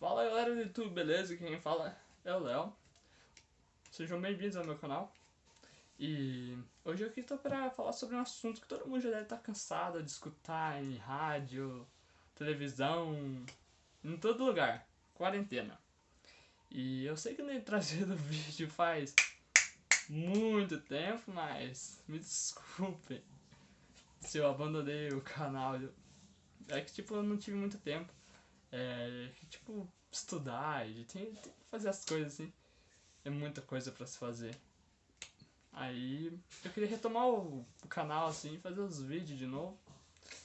Fala galera do YouTube, beleza? Quem fala é o Léo. Sejam bem-vindos ao meu canal. E hoje eu aqui tô pra falar sobre um assunto que todo mundo já deve estar cansado de escutar em rádio, televisão, em todo lugar. Quarentena. E eu sei que eu nem trazido vídeo faz muito tempo, mas me desculpe se eu abandonei o canal. É que tipo, eu não tive muito tempo. É, tipo, estudar tem, tem que fazer as coisas assim. É muita coisa pra se fazer. Aí eu queria retomar o, o canal assim, fazer os vídeos de novo.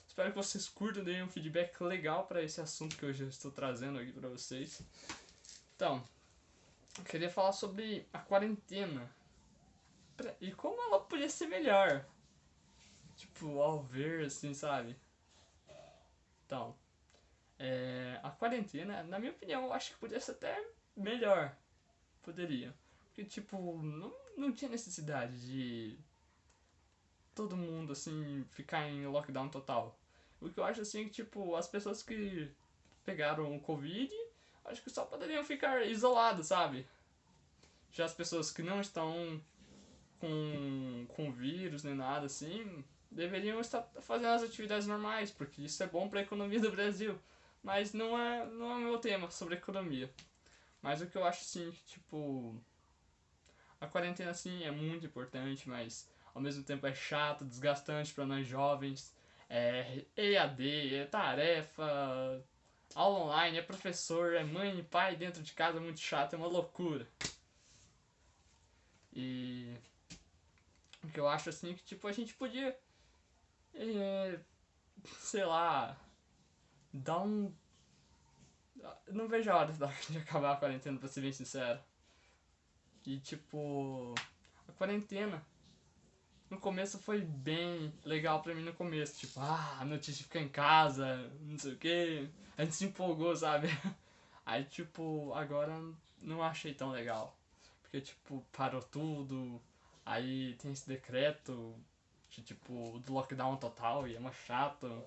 Espero que vocês curtam, deem um feedback legal para esse assunto que hoje eu estou trazendo aqui pra vocês. Então, eu queria falar sobre a quarentena. E como ela podia ser melhor. Tipo, ao ver, assim, sabe? Então, é, a quarentena, na minha opinião, eu acho que podia ser até melhor. Poderia. Porque, tipo, não, não tinha necessidade de todo mundo, assim, ficar em lockdown total. O que eu acho, assim, é que, tipo, as pessoas que pegaram o Covid, acho que só poderiam ficar isoladas, sabe? Já as pessoas que não estão com, com vírus nem nada, assim, deveriam estar fazendo as atividades normais, porque isso é bom para a economia do Brasil. Mas não é, não é o meu tema sobre economia. Mas o que eu acho assim, tipo. A quarentena assim é muito importante, mas ao mesmo tempo é chato, desgastante para nós jovens. É EAD, é tarefa, aula online, é professor, é mãe e pai dentro de casa, é muito chato, é uma loucura. E o que eu acho assim que tipo a gente podia é, sei lá, dá um. não vejo a hora de acabar a quarentena, pra ser bem sincero. E tipo. A quarentena. No começo foi bem legal pra mim no começo. Tipo, ah, a notícia fica em casa, não sei o que. A gente se empolgou, sabe? Aí, tipo, agora não achei tão legal. Porque, tipo, parou tudo. Aí tem esse decreto de, tipo, do lockdown total e é uma chato.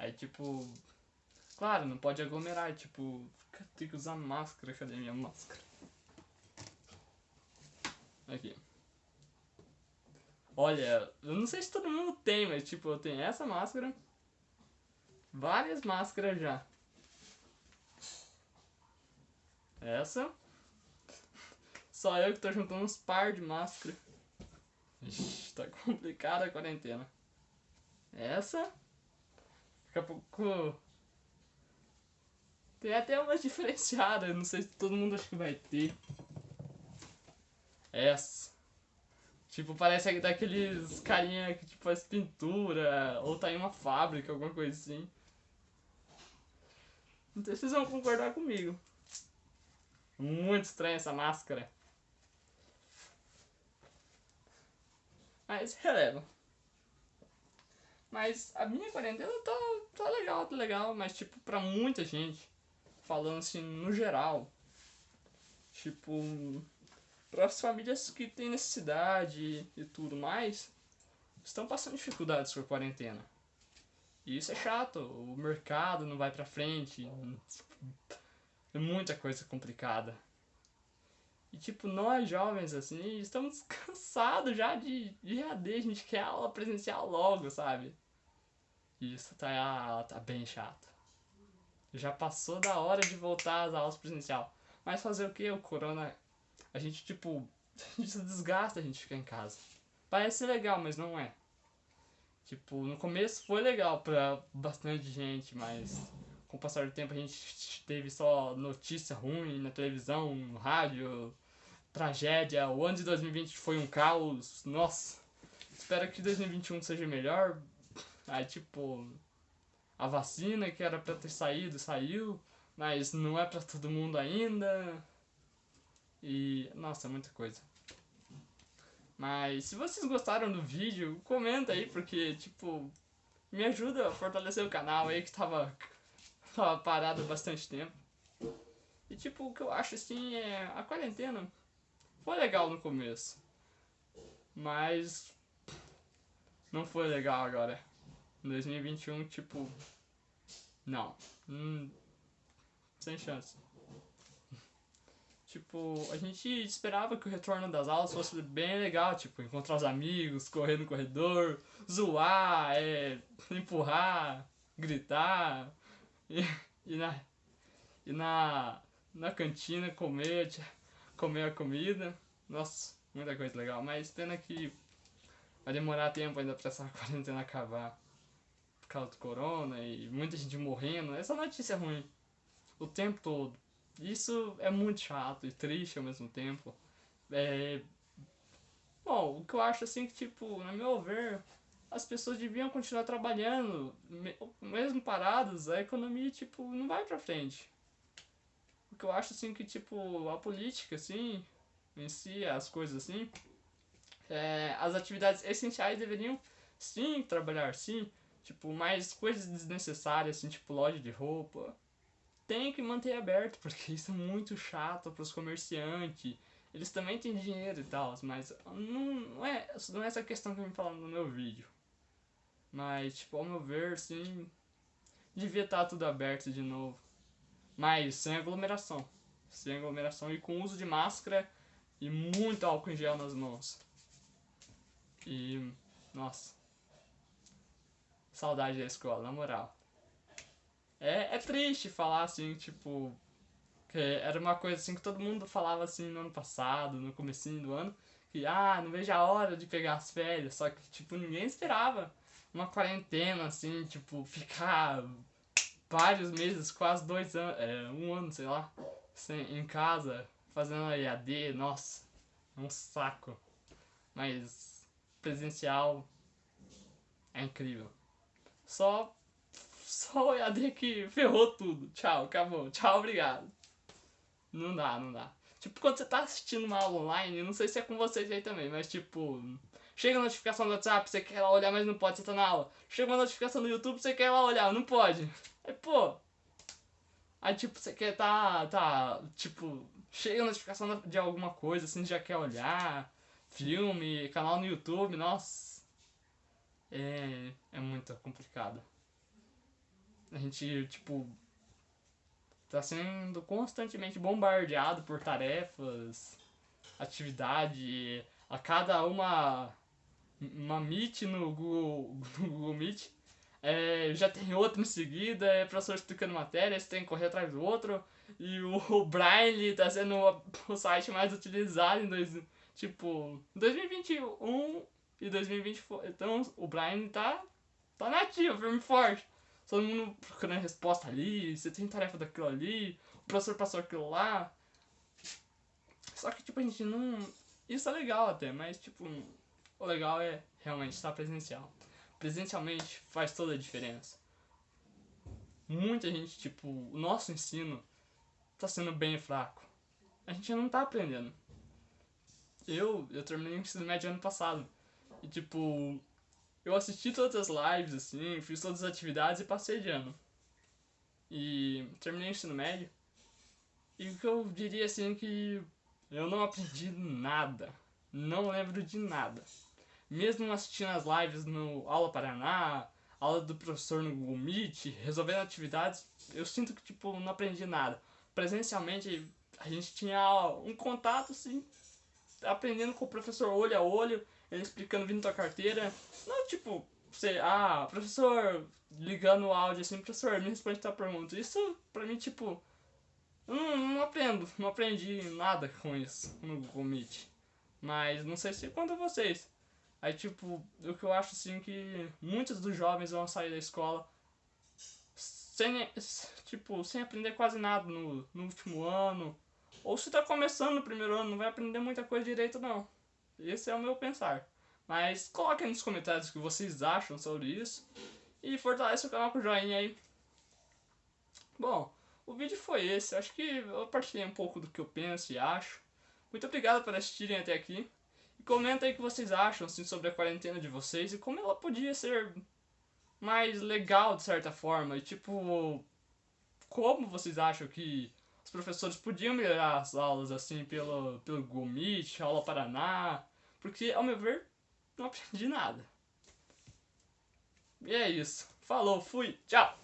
Aí, tipo. Claro, não pode aglomerar, tipo, tem que usar máscara. Cadê minha máscara? Aqui. Olha, eu não sei se todo mundo tem, mas tipo, eu tenho essa máscara. Várias máscaras já. Essa. Só eu que tô juntando uns par de máscara. Ixi, tá complicada a quarentena. Essa. Daqui a pouco. Tem até umas diferenciadas, não sei se todo mundo acha que vai ter. Essa. Tipo, parece daqueles carinha que tipo, faz pintura, ou tá em uma fábrica, alguma coisa assim. Não sei se vocês vão concordar comigo. Muito estranha essa máscara. Mas releva. Mas a minha quarentena tá, tá legal, tá legal, mas tipo, pra muita gente, falando assim no geral, tipo, para as famílias que têm necessidade e tudo mais, estão passando dificuldades com a quarentena. E isso é chato, o mercado não vai pra frente, é muita coisa complicada. E tipo, nós jovens, assim, estamos cansados já de, de a gente quer aula presencial logo, sabe? E isso tá, tá bem chato. Já passou da hora de voltar às aulas presencial. Mas fazer o que? O corona. A gente, tipo. A gente se desgasta a gente ficar em casa. Parece legal, mas não é. Tipo, no começo foi legal pra bastante gente, mas com o passar do tempo a gente teve só notícia ruim na televisão, no rádio, tragédia. O ano de 2020 foi um caos. Nossa, espero que 2021 seja melhor. Aí, tipo, a vacina que era pra ter saído, saiu, mas não é pra todo mundo ainda. E, nossa, muita coisa. Mas se vocês gostaram do vídeo, comenta aí, porque, tipo, me ajuda a fortalecer o canal aí que tava tava parado há bastante tempo. E tipo, o que eu acho assim é. A quarentena foi legal no começo. Mas. Não foi legal agora. Em 2021, tipo. Não. Hum, sem chance. Tipo, a gente esperava que o retorno das aulas fosse bem legal, tipo, encontrar os amigos, correr no corredor, zoar, é, empurrar, gritar, e, e, na, e na, na cantina comer, comer a comida. Nossa, muita coisa legal, mas pena que vai demorar tempo ainda pra essa quarentena acabar por causa do corona e muita gente morrendo. Essa notícia é ruim o tempo todo. Isso é muito chato e triste ao mesmo tempo. É... Bom, o que eu acho assim que, tipo, no meu ver, as pessoas deviam continuar trabalhando, mesmo paradas, a economia, tipo, não vai pra frente. O que eu acho assim que, tipo, a política, assim, em si, as coisas assim, é, as atividades essenciais deveriam sim trabalhar, sim. Tipo, mais coisas desnecessárias, assim, tipo loja de roupa, tem que manter aberto, porque isso é muito chato para os comerciantes. Eles também têm dinheiro e tal, mas não, não, é, não é essa questão que eu me falando no meu vídeo. Mas, tipo, ao meu ver, sim, devia estar tá tudo aberto de novo. Mas sem aglomeração. Sem aglomeração e com uso de máscara e muito álcool em gel nas mãos. E, nossa. Saudade da escola, na moral. É, é triste falar assim, tipo. Que era uma coisa assim que todo mundo falava assim no ano passado, no comecinho do ano, que ah, não vejo a hora de pegar as férias, só que tipo, ninguém esperava uma quarentena, assim, tipo, ficar vários meses, quase dois anos, é, um ano, sei lá, sem, em casa, fazendo EAD, nossa, é um saco. Mas presencial é incrível. Só só o EAD que ferrou tudo. Tchau, acabou. Tchau, obrigado. Não dá, não dá. Tipo, quando você tá assistindo uma aula online, não sei se é com vocês aí também, mas tipo, chega a notificação do WhatsApp, você quer lá olhar, mas não pode, você tá na aula. Chega uma notificação do YouTube, você quer lá olhar, não pode. Aí, pô. Aí, tipo, você quer tá, tá, tipo, chega a notificação de alguma coisa, assim, já quer olhar, filme, canal no YouTube, nossa. É, é muito complicado. A gente, tipo, tá sendo constantemente bombardeado por tarefas, atividade, a cada uma, uma Meet no Google, no Google Meet, é, já tem outro em seguida, é professor explicando matéria, você tem que correr atrás do outro, e o, o Braille tá sendo o, o site mais utilizado em dois, tipo, 2021 e 2020, então o Braille tá, tá nativo, firme forte todo mundo procurando resposta ali, você tem tarefa daquilo ali, o professor passou aquilo lá. Só que, tipo, a gente não. Isso é legal até, mas, tipo, o legal é realmente estar presencial. Presencialmente faz toda a diferença. Muita gente, tipo, o nosso ensino tá sendo bem fraco. A gente não tá aprendendo. Eu, eu terminei o ensino médio ano passado. E, tipo, eu assisti todas as lives, assim, fiz todas as atividades e passei de ano. E terminei o ensino médio. E o que eu diria, assim, que eu não aprendi nada. Não lembro de nada. Mesmo assistindo as lives no Aula Paraná, aula do professor no Google Meet, resolvendo atividades, eu sinto que, tipo, não aprendi nada. Presencialmente, a gente tinha um contato, assim, aprendendo com o professor olho a olho, ele explicando vindo tua carteira. Não, tipo, você, ah, professor, ligando o áudio assim, professor, me responde tua pergunta. Isso, pra mim, tipo, não, não aprendo, não aprendi nada com isso no Google Meet. Mas não sei se quanto a vocês. Aí, tipo, o que eu acho, assim, que muitos dos jovens vão sair da escola sem, tipo, sem aprender quase nada no, no último ano. Ou se tá começando no primeiro ano, não vai aprender muita coisa direito, não. Esse é o meu pensar. Mas coloquem nos comentários o que vocês acham sobre isso. E fortalece o canal com o joinha aí. Bom, o vídeo foi esse. Acho que eu partilhei um pouco do que eu penso e acho. Muito obrigado por assistirem até aqui. Comenta aí o que vocês acham assim, sobre a quarentena de vocês e como ela podia ser mais legal de certa forma. E tipo, como vocês acham que os professores podiam melhorar as aulas assim pelo, pelo Google Meet, aula Paraná, porque, ao meu ver, não aprendi nada. E é isso. Falou, fui, tchau!